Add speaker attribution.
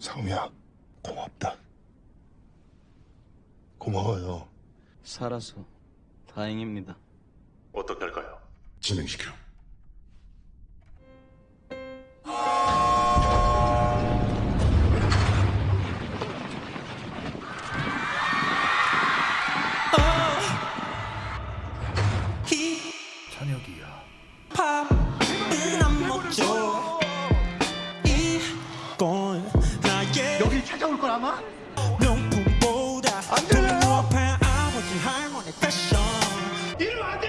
Speaker 1: 상우야, 고맙다. 고마워요.
Speaker 2: 살아서 다행입니다.
Speaker 3: 어떻게 할까요?
Speaker 1: 진행시켜.
Speaker 4: 찬혁이야.
Speaker 5: 함께 여기 찾아올 걸 아마? 명품보다 안 들려요? 이리 와